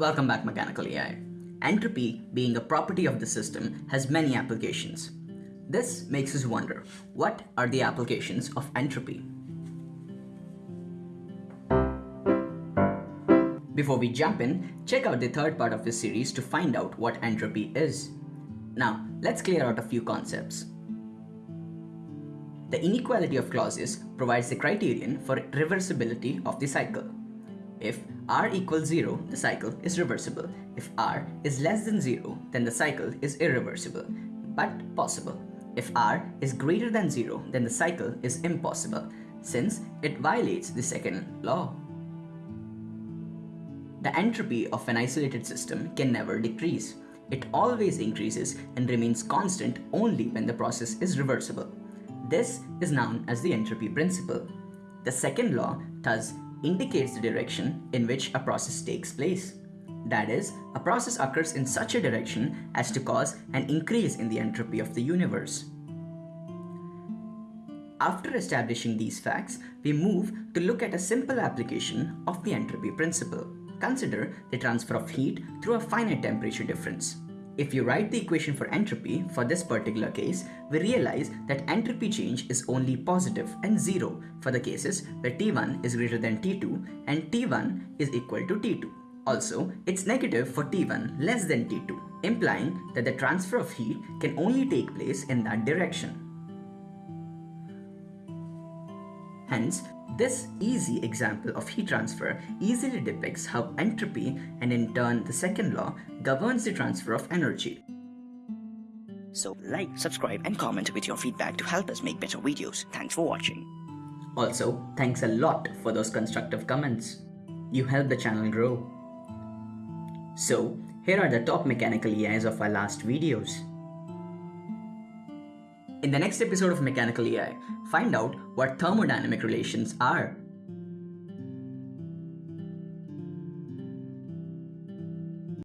Welcome back Mechanical AI. Entropy, being a property of the system, has many applications. This makes us wonder, what are the applications of entropy? Before we jump in, check out the third part of this series to find out what entropy is. Now, let's clear out a few concepts. The inequality of Clausius provides the criterion for reversibility of the cycle. If r equals 0, the cycle is reversible. If r is less than 0, then the cycle is irreversible, but possible. If r is greater than 0, then the cycle is impossible, since it violates the second law. The entropy of an isolated system can never decrease. It always increases and remains constant only when the process is reversible. This is known as the entropy principle. The second law thus indicates the direction in which a process takes place. That is, a process occurs in such a direction as to cause an increase in the entropy of the universe. After establishing these facts, we move to look at a simple application of the entropy principle. Consider the transfer of heat through a finite temperature difference. If you write the equation for entropy for this particular case, we realize that entropy change is only positive and zero for the cases where T1 is greater than T2 and T1 is equal to T2. Also, it's negative for T1 less than T2, implying that the transfer of heat can only take place in that direction. Hence, this easy example of heat transfer easily depicts how entropy and in turn the second law governs the transfer of energy. So like, subscribe and comment with your feedback to help us make better videos. Thanks for watching. Also, thanks a lot for those constructive comments. You help the channel grow. So, here are the top mechanical AIs of our last videos. In the next episode of Mechanical AI, find out what thermodynamic relations are